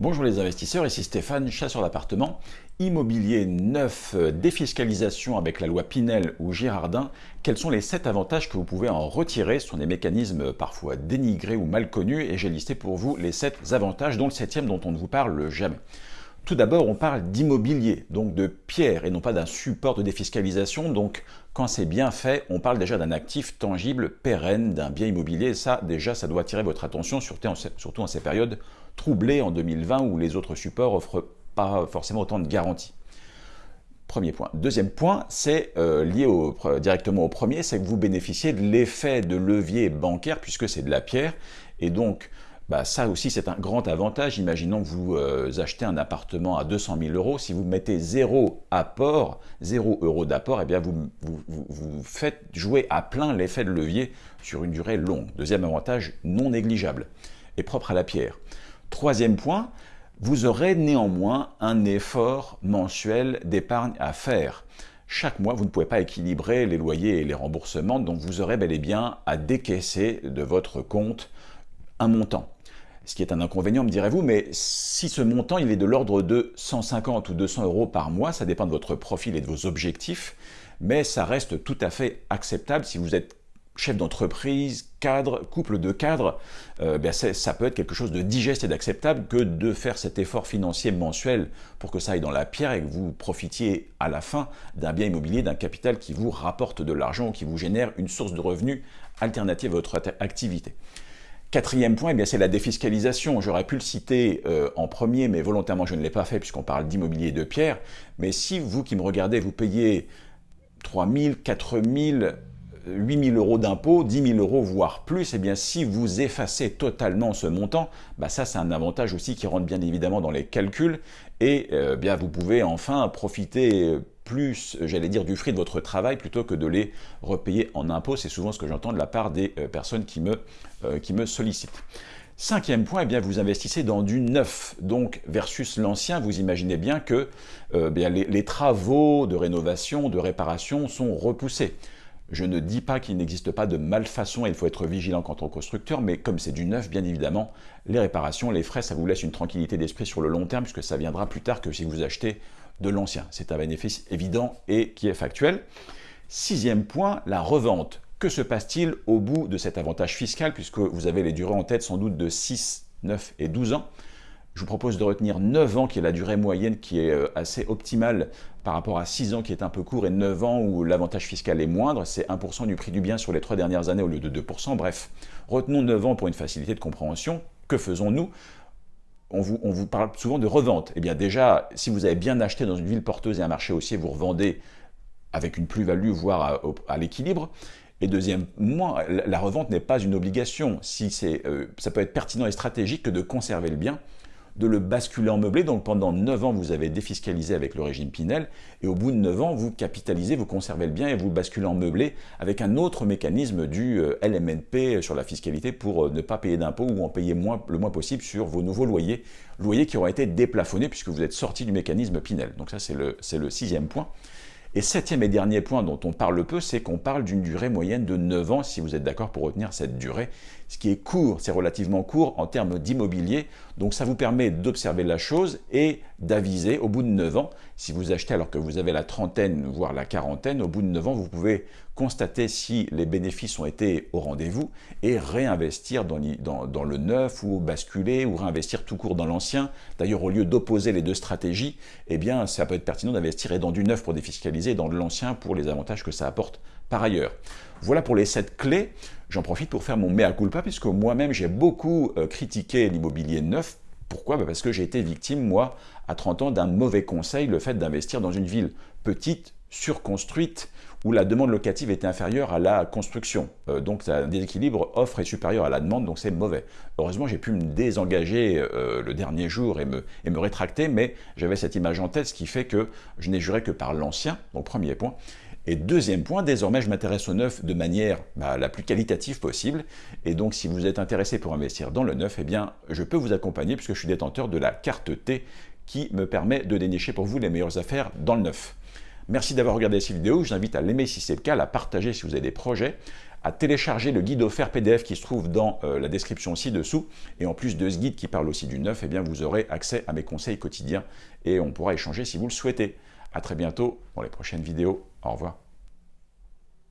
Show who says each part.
Speaker 1: Bonjour les investisseurs, ici Stéphane, chasseur d'appartements. Immobilier neuf, euh, défiscalisation avec la loi Pinel ou Girardin, quels sont les 7 avantages que vous pouvez en retirer? Ce sont des mécanismes parfois dénigrés ou mal connus et j'ai listé pour vous les 7 avantages, dont le septième dont on ne vous parle jamais. Tout d'abord, on parle d'immobilier, donc de pierre et non pas d'un support de défiscalisation. Donc, quand c'est bien fait, on parle déjà d'un actif tangible, pérenne, d'un bien immobilier. ça, déjà, ça doit attirer votre attention, surtout en ces périodes troublées en 2020 où les autres supports offrent pas forcément autant de garanties. Premier point. Deuxième point, c'est euh, lié directement au premier, c'est que vous bénéficiez de l'effet de levier bancaire puisque c'est de la pierre. Et donc, bah, ça aussi c'est un grand avantage. Imaginons que vous euh, achetez un appartement à 200 000 euros, si vous mettez zéro apport, zéro euro d'apport, eh bien vous, vous, faites jouer à plein l'effet de levier sur une durée longue. Deuxième avantage non négligeable et propre à la pierre. Troisième point, vous aurez néanmoins un effort mensuel d'épargne à faire. Chaque mois, vous ne pouvez pas équilibrer les loyers et les remboursements, donc vous aurez bel et bien à décaisser de votre compte un montant ce qui est un inconvénient, me direz-vous, mais si ce montant il est de l'ordre de 150 ou 200 euros par mois, ça dépend de votre profil et de vos objectifs, mais ça reste tout à fait acceptable si vous êtes chef d'entreprise, cadre, couple de cadres, euh, ben ça peut être quelque chose de digeste et d'acceptable que de faire cet effort financier mensuel pour que ça aille dans la pierre et que vous profitiez à la fin d'un bien immobilier, d'un capital qui vous rapporte de l'argent qui vous génère une source de revenus alternative à votre activité. Quatrième point, eh c'est la défiscalisation. J'aurais pu le citer euh, en premier, mais volontairement je ne l'ai pas fait puisqu'on parle d'immobilier de pierre. Mais si vous qui me regardez, vous payez 3 000, 4 000, 8 000 euros d'impôts, 10 000 euros voire plus, eh bien si vous effacez totalement ce montant, bah ça c'est un avantage aussi qui rentre bien évidemment dans les calculs et euh, bien vous pouvez enfin profiter plus, j'allais dire, du fruit de votre travail plutôt que de les repayer en impôts. C'est souvent ce que j'entends de la part des euh, personnes qui me, euh, qui me sollicitent. Cinquième point, eh bien, vous investissez dans du neuf, donc versus l'ancien, vous imaginez bien que euh, bien, les, travaux de rénovation, de réparation sont repoussés. Je ne dis pas qu'il n'existe pas de malfaçon et il faut être vigilant quant au constructeur, mais comme c'est du neuf, bien évidemment, les réparations, les frais, ça vous laisse une tranquillité d'esprit sur le long terme, puisque ça viendra plus tard que si vous achetez de l'ancien. C'est un bénéfice évident et qui est factuel. Sixième point, la revente. Que se passe-t-il au bout de cet avantage fiscal, puisque vous avez les durées en tête sans doute de 6, 9 et 12 ans? Je vous propose de retenir 9 ans, qui est la durée moyenne qui est euh, assez optimale par rapport à 6 ans qui est un peu court et 9 ans où l'avantage fiscal est moindre. C'est 1% du prix du bien sur les 3 dernières années au lieu de 2%. Bref, retenons 9 ans pour une facilité de compréhension. Que faisons-nous? On vous, parle souvent de revente. Eh bien déjà, si vous avez bien acheté dans une ville porteuse et un marché haussier, vous revendez avec une plus-value, voire à, l'équilibre. Et deuxièmement, la revente n'est pas une obligation. Si euh, ça peut être pertinent et stratégique que de conserver le bien de le basculer en meublé. Donc pendant 9 ans, vous avez défiscalisé avec le régime Pinel, et au bout de 9 ans, vous capitalisez, vous conservez le bien et vous basculez en meublé avec un autre mécanisme du euh, LMNP sur la fiscalité pour euh, ne pas payer d'impôts ou en payer le moins possible sur vos nouveaux loyers, loyers qui auront été déplafonnés puisque vous êtes sorti du mécanisme Pinel. Donc ça, c'est le, le sixième point. Et septième et dernier point dont on parle peu, c'est qu'on parle d'une durée moyenne de 9 ans, si vous êtes d'accord pour retenir cette durée. Ce qui est court, c'est relativement court en termes d'immobilier, donc ça vous permet d'observer la chose et d'aviser au bout de 9 ans, si vous achetez alors que vous avez la trentaine, voire la quarantaine, au bout de 9 ans, vous pouvez constater si les bénéfices ont été au rendez-vous et réinvestir dans, le neuf ou basculer ou réinvestir tout court dans l'ancien. D'ailleurs, au lieu d'opposer les deux stratégies, eh bien, ça peut être pertinent d'investir dans du neuf pour défiscaliser et dans de l'ancien pour les avantages que ça apporte par ailleurs. Voilà pour les sept clés. J'en profite pour faire mon mea culpa puisque moi-même j'ai beaucoup euh, critiqué l'immobilier neuf. Pourquoi? Bah, Parce que j'ai été victime, moi, à 30 ans, d'un mauvais conseil, le fait d'investir dans une ville petite, surconstruite, où la demande locative était inférieure à la construction. Euh, donc un déséquilibre offre est supérieur à la demande, donc c'est mauvais. Heureusement, j'ai pu me désengager euh, le dernier jour et me, et me rétracter, mais j'avais cette image en tête, ce qui fait que je n'ai juré que par l'ancien, donc premier point. Et deuxième point, désormais je m'intéresse au neuf de manière bah, la plus qualitative possible. Et donc si vous êtes intéressé pour investir dans le neuf, eh bien je peux vous accompagner puisque je suis détenteur de la carte T qui me permet de dénicher pour vous les meilleures affaires dans le neuf. Merci d'avoir regardé cette vidéo, je vous invite à l'aimer si c'est le cas, à la partager si vous avez des projets, à télécharger le guide offert PDF qui se trouve dans euh, la description ci-dessous. Et en plus de ce guide qui parle aussi du neuf, eh bien vous aurez accès à mes conseils quotidiens et on pourra échanger si vous le souhaitez. A très bientôt pour les prochaines vidéos. 好，是吧？